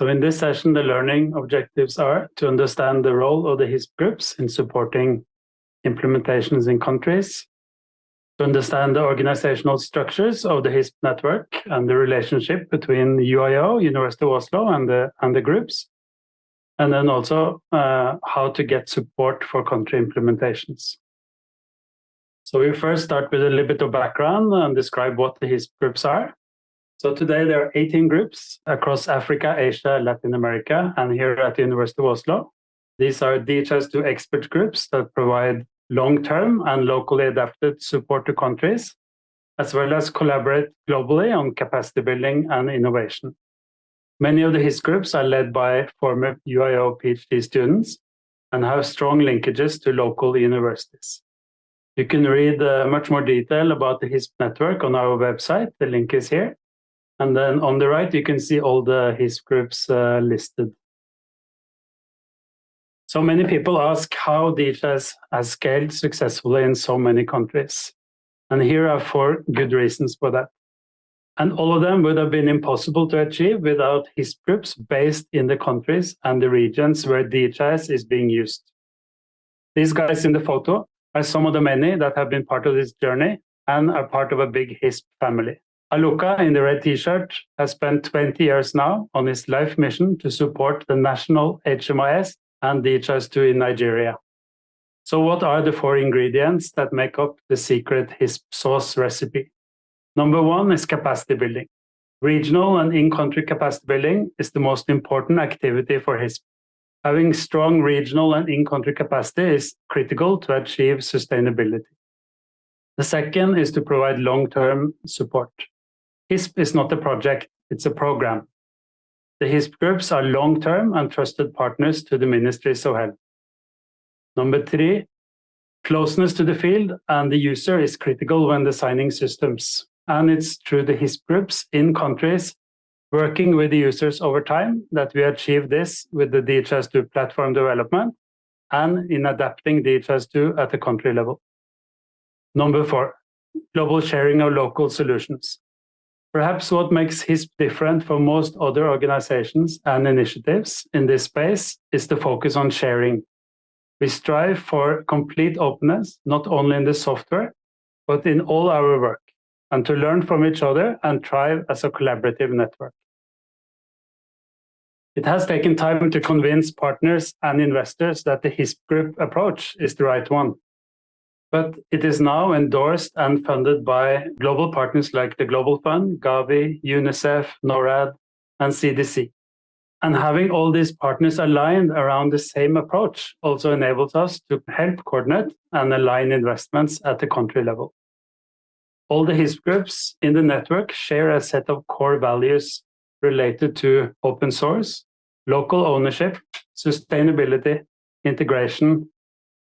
So in this session, the learning objectives are to understand the role of the HISP groups in supporting implementations in countries, to understand the organizational structures of the HISP network and the relationship between UIO, University of Oslo, and the, and the groups, and then also uh, how to get support for country implementations. So we first start with a little bit of background and describe what the HISP groups are. So today there are 18 groups across Africa, Asia, Latin America, and here at the University of Oslo. These are DHIS2 expert groups that provide long-term and locally adapted support to countries, as well as collaborate globally on capacity building and innovation. Many of the HISP groups are led by former UIO PhD students and have strong linkages to local universities. You can read uh, much more detail about the HISP network on our website. The link is here. And then on the right, you can see all the HISP groups uh, listed. So many people ask how DHIS has scaled successfully in so many countries. And here are four good reasons for that. And all of them would have been impossible to achieve without HISP groups based in the countries and the regions where DHIS is being used. These guys in the photo are some of the many that have been part of this journey and are part of a big HISP family. Aluka in the red t-shirt has spent 20 years now on his life mission to support the national HMIS and DHIS2 in Nigeria. So what are the four ingredients that make up the secret HISP sauce recipe? Number one is capacity building. Regional and in-country capacity building is the most important activity for HISP. Having strong regional and in-country capacity is critical to achieve sustainability. The second is to provide long-term support. HISP is not a project, it's a program. The HISP groups are long-term and trusted partners to the ministries of health. Number three, closeness to the field and the user is critical when designing systems. And it's through the HISP groups in countries working with the users over time that we achieve this with the DHIS2 platform development and in adapting DHIS2 at the country level. Number four, global sharing of local solutions. Perhaps what makes HISP different from most other organizations and initiatives in this space is the focus on sharing. We strive for complete openness, not only in the software, but in all our work, and to learn from each other and thrive as a collaborative network. It has taken time to convince partners and investors that the HISP group approach is the right one but it is now endorsed and funded by global partners like the Global Fund, Gavi, UNICEF, NORAD, and CDC. And having all these partners aligned around the same approach also enables us to help coordinate and align investments at the country level. All the HISP groups in the network share a set of core values related to open source, local ownership, sustainability, integration,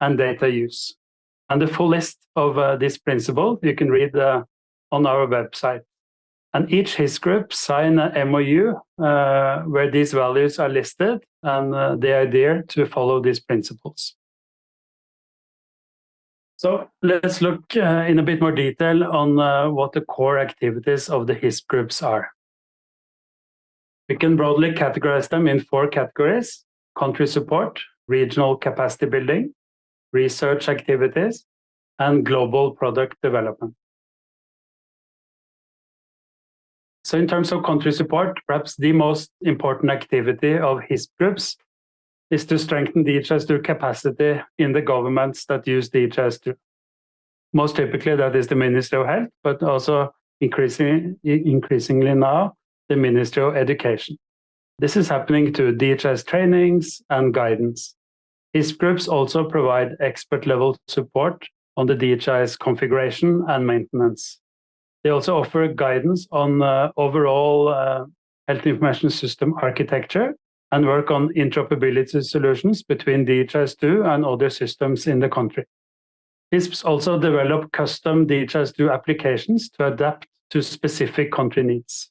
and data use. And the full list of uh, this principle you can read uh, on our website. And each HISP group sign a MOU uh, where these values are listed and uh, they there to follow these principles. So let's look uh, in a bit more detail on uh, what the core activities of the HISP groups are. We can broadly categorize them in four categories, country support, regional capacity building, research activities, and global product development. So in terms of country support, perhaps the most important activity of HISP groups is to strengthen DHIS2 capacity in the governments that use DHIS2. Most typically, that is the Ministry of Health, but also increasingly, increasingly now, the Ministry of Education. This is happening to DHIS trainings and guidance. HISP groups also provide expert-level support on the DHIS configuration and maintenance. They also offer guidance on uh, overall uh, health information system architecture and work on interoperability solutions between DHIS2 and other systems in the country. HISPs also develop custom DHIS2 applications to adapt to specific country needs.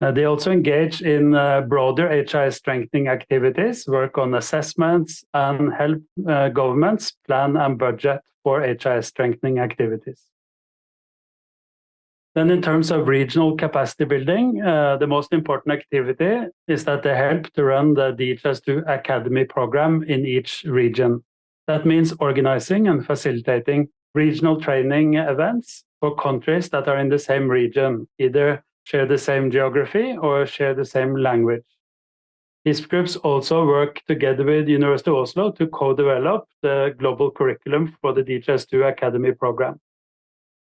Uh, they also engage in uh, broader HIS strengthening activities, work on assessments, and help uh, governments plan and budget for HIS strengthening activities. Then in terms of regional capacity building, uh, the most important activity is that they help to run the DHIS2 Academy program in each region. That means organizing and facilitating regional training events for countries that are in the same region, either share the same geography or share the same language. These groups also work together with University of Oslo to co-develop the global curriculum for the DHIS2 Academy program.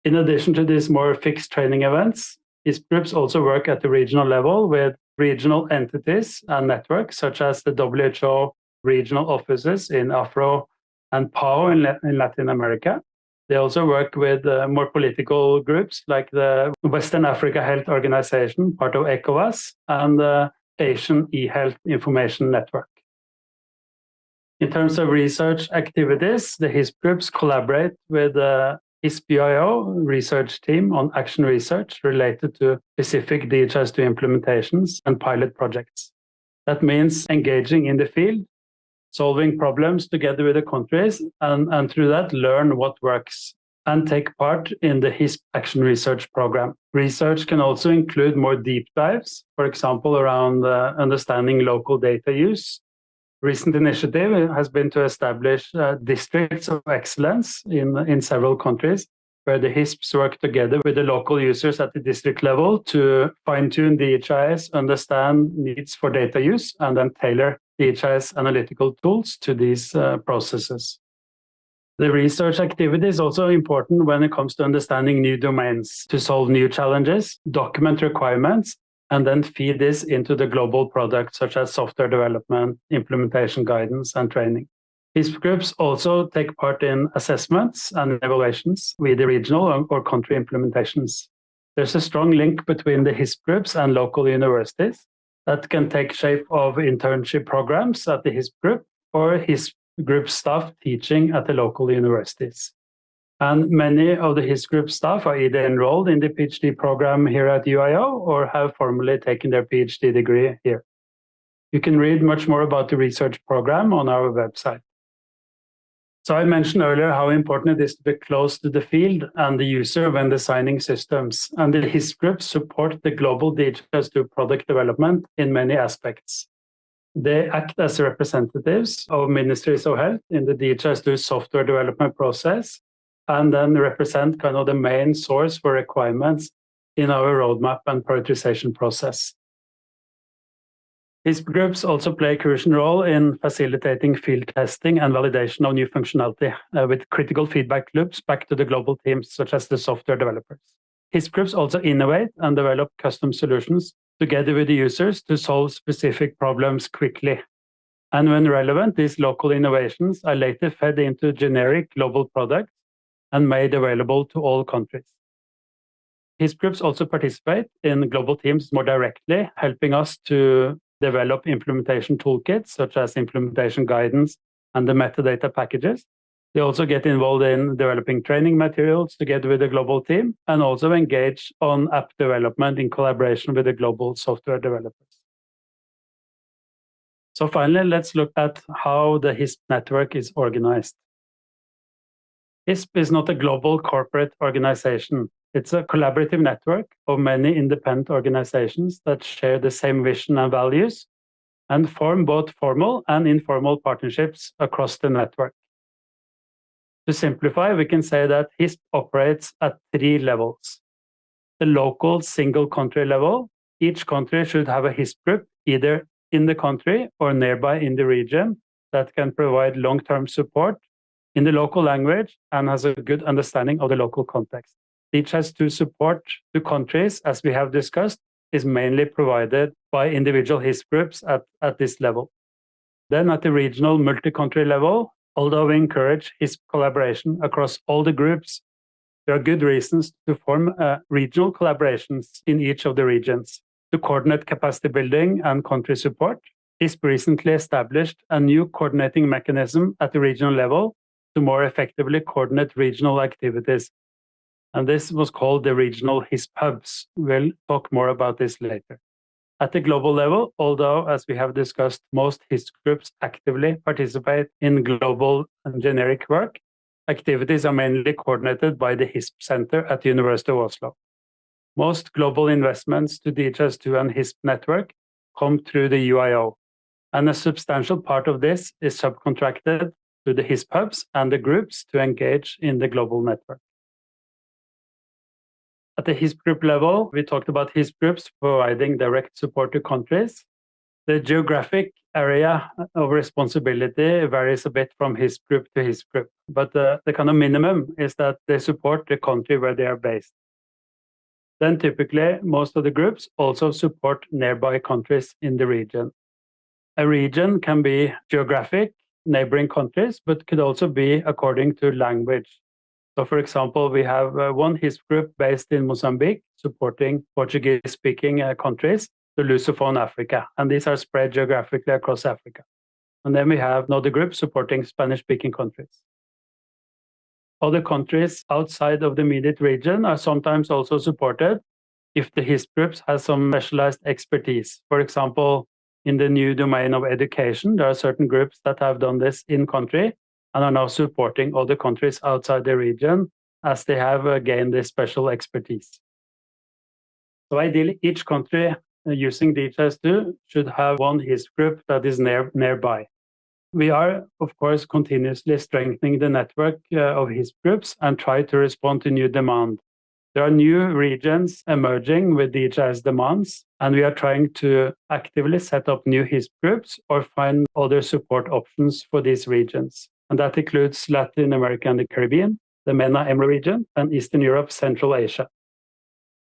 In addition to these more fixed training events, these groups also work at the regional level with regional entities and networks such as the WHO regional offices in Afro and PAHO in Latin America. They also work with uh, more political groups like the Western Africa Health Organization, part of ECOWAS, and the Asian e-health information network. In terms of research activities, the HISP groups collaborate with the HISP-UIO research team on action research related to specific DHIS2 implementations and pilot projects. That means engaging in the field, solving problems together with the countries, and, and through that learn what works and take part in the HISP Action Research Program. Research can also include more deep dives, for example, around uh, understanding local data use recent initiative has been to establish uh, districts of excellence in, in several countries where the HISPs work together with the local users at the district level to fine-tune the HIS, understand needs for data use, and then tailor DHIS analytical tools to these uh, processes. The research activity is also important when it comes to understanding new domains to solve new challenges, document requirements, and then feed this into the global products such as software development, implementation guidance, and training. These groups also take part in assessments and evaluations with the regional or country implementations. There's a strong link between the HISP groups and local universities that can take shape of internship programs at the HISP group or HISP group staff teaching at the local universities. And many of the HISP group staff are either enrolled in the PhD program here at UIO or have formally taken their PhD degree here. You can read much more about the research program on our website. So I mentioned earlier how important it is to be close to the field and the user when designing systems. And the HISP groups support the global DHIS2 product development in many aspects. They act as representatives of ministries of health in the DHIS2 software development process and then represent kind of the main source for requirements in our roadmap and prioritization process. These groups also play a crucial role in facilitating field testing and validation of new functionality uh, with critical feedback loops back to the global teams, such as the software developers. HISP groups also innovate and develop custom solutions together with the users to solve specific problems quickly. And when relevant, these local innovations are later fed into generic global products and made available to all countries. HISP groups also participate in global teams more directly, helping us to develop implementation toolkits, such as implementation guidance and the metadata packages. They also get involved in developing training materials together with the global team and also engage on app development in collaboration with the global software developers. So finally, let's look at how the HISP network is organized. HISP is not a global corporate organization. It's a collaborative network of many independent organizations that share the same vision and values and form both formal and informal partnerships across the network. To simplify, we can say that HISP operates at three levels. The local single country level, each country should have a HISP group either in the country or nearby in the region that can provide long-term support in the local language and has a good understanding of the local context. DHIS2 support to countries, as we have discussed, is mainly provided by individual HISP groups at, at this level. Then at the regional multi-country level, although we encourage HISP collaboration across all the groups, there are good reasons to form uh, regional collaborations in each of the regions to coordinate capacity building and country support. HISP recently established a new coordinating mechanism at the regional level to more effectively coordinate regional activities. And this was called the regional HISP hubs. We'll talk more about this later. At the global level, although, as we have discussed, most HISP groups actively participate in global and generic work, activities are mainly coordinated by the HISP Center at the University of Oslo. Most global investments to DHIS2 and HISP network come through the UIO, and a substantial part of this is subcontracted to the HISP hubs and the groups to engage in the global network. At the HISP group level, we talked about HISP groups providing direct support to countries. The geographic area of responsibility varies a bit from HISP group to HISP group, but the, the kind of minimum is that they support the country where they are based. Then typically, most of the groups also support nearby countries in the region. A region can be geographic, neighboring countries, but could also be according to language. So, for example, we have uh, one HISP group based in Mozambique supporting Portuguese speaking uh, countries, the Lusophone Africa, and these are spread geographically across Africa. And then we have another group supporting Spanish speaking countries. Other countries outside of the immediate region are sometimes also supported if the HISP groups have some specialized expertise. For example, in the new domain of education, there are certain groups that have done this in country and are now supporting other countries outside the region as they have uh, gained this special expertise. So ideally, each country uh, using DHIS2 should have one HISP group that is near, nearby. We are, of course, continuously strengthening the network uh, of HISP groups and try to respond to new demand. There are new regions emerging with DHIS demands, and we are trying to actively set up new HISP groups or find other support options for these regions and that includes Latin America and the Caribbean, the MENA-EMRO region, and Eastern Europe, Central Asia.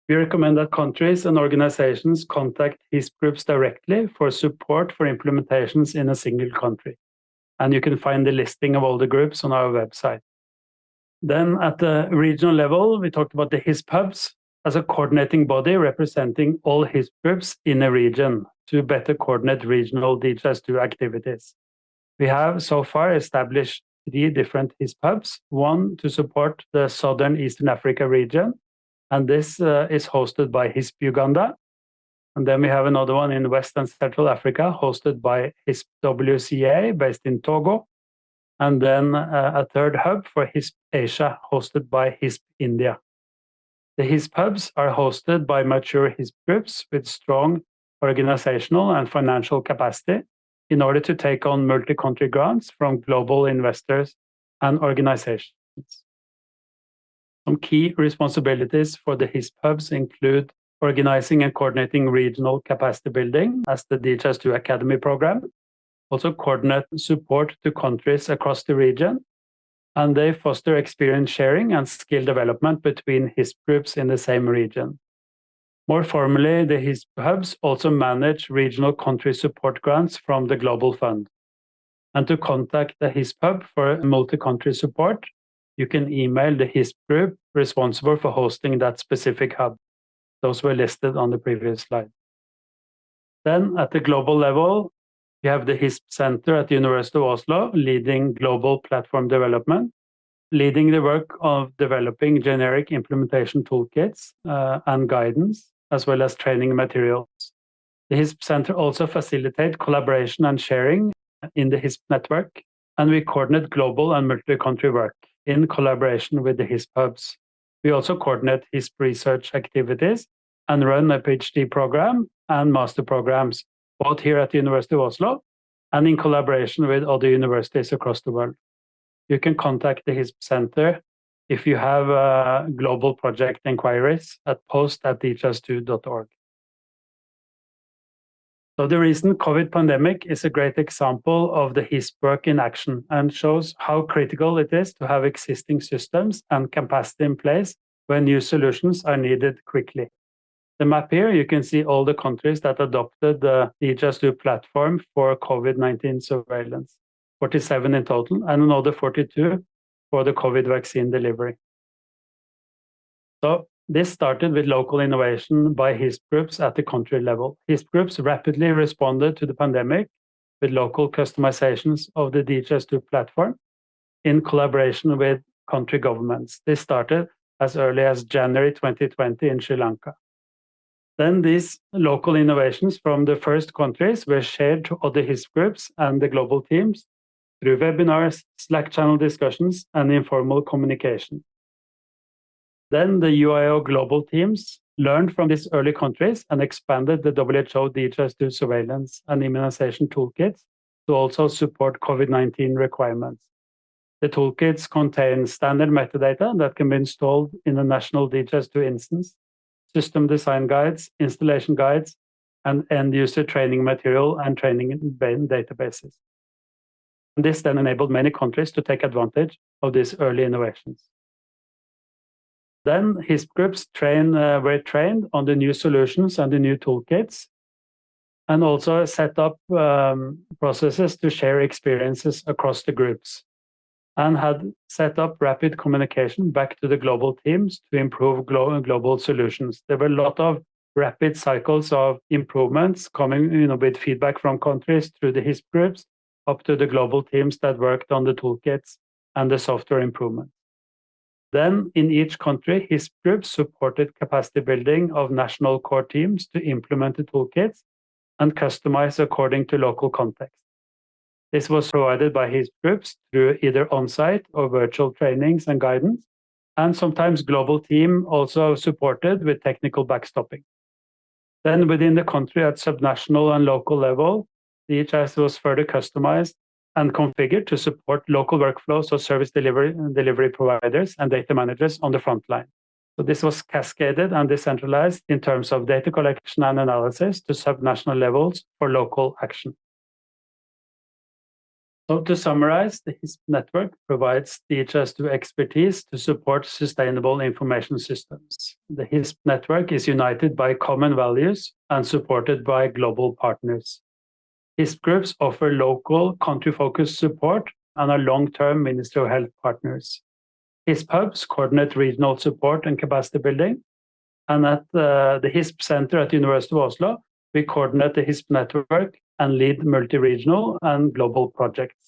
We recommend that countries and organizations contact HISP groups directly for support for implementations in a single country. And you can find the listing of all the groups on our website. Then at the regional level, we talked about the HISP hubs as a coordinating body representing all HISP groups in a region to better coordinate regional DHIS2 activities. We have so far established three different HISP hubs, one to support the Southern Eastern Africa region, and this uh, is hosted by HISP Uganda. And then we have another one in West and Central Africa, hosted by HISP WCA, based in Togo. And then uh, a third hub for HISP Asia, hosted by HISP India. The HISP hubs are hosted by mature HISP groups with strong organizational and financial capacity in order to take on multi-country grants from global investors and organizations. Some key responsibilities for the HISP hubs include organizing and coordinating regional capacity building as the DHIS2 Academy program, also coordinate support to countries across the region, and they foster experience sharing and skill development between HISP groups in the same region. More formally, the HISP hubs also manage regional country support grants from the Global Fund. And to contact the HISP hub for multi-country support, you can email the HISP group responsible for hosting that specific hub. Those were listed on the previous slide. Then at the global level, you have the HISP Center at the University of Oslo leading global platform development, leading the work of developing generic implementation toolkits uh, and guidance, as well as training materials. The HISP Center also facilitates collaboration and sharing in the HISP network, and we coordinate global and multi-country work in collaboration with the HISP hubs. We also coordinate HISP research activities and run a PhD program and master programs, both here at the University of Oslo and in collaboration with other universities across the world. You can contact the HISP Center if you have uh, global project inquiries at post at dhis2.org. So the recent COVID pandemic is a great example of the HISP work in action and shows how critical it is to have existing systems and capacity in place when new solutions are needed quickly. The map here, you can see all the countries that adopted the DHIS2 platform for COVID-19 surveillance, 47 in total, and another 42 for the COVID vaccine delivery. So this started with local innovation by HISP groups at the country level. HISP groups rapidly responded to the pandemic with local customizations of the DHIS2 platform in collaboration with country governments. This started as early as January 2020 in Sri Lanka. Then these local innovations from the first countries were shared to other HISP groups and the global teams through webinars, Slack channel discussions, and informal communication. Then the UIO global teams learned from these early countries and expanded the WHO DHIS2 surveillance and immunization toolkits to also support COVID-19 requirements. The toolkits contain standard metadata that can be installed in a national DHIS2 instance, system design guides, installation guides, and end-user training material and training databases. This then enabled many countries to take advantage of these early innovations. Then HISP groups train, uh, were trained on the new solutions and the new toolkits, and also set up um, processes to share experiences across the groups, and had set up rapid communication back to the global teams to improve glo global solutions. There were a lot of rapid cycles of improvements coming you know, with feedback from countries through the HISP groups up to the global teams that worked on the toolkits and the software improvements. Then in each country, HISP groups supported capacity building of national core teams to implement the toolkits and customize according to local context. This was provided by HISP groups through either on-site or virtual trainings and guidance, and sometimes global team also supported with technical backstopping. Then within the country at subnational and local level, the DHIS was further customized and configured to support local workflows of service delivery, delivery providers and data managers on the front line. So this was cascaded and decentralized in terms of data collection and analysis to subnational levels for local action. So to summarize, the HISP network provides DHIS2 expertise to support sustainable information systems. The HISP network is united by common values and supported by global partners. HISP groups offer local country-focused support and are long-term Ministry of Health partners. HISP hubs coordinate regional support and capacity building. And at uh, the HISP Center at the University of Oslo, we coordinate the HISP network and lead multi-regional and global projects.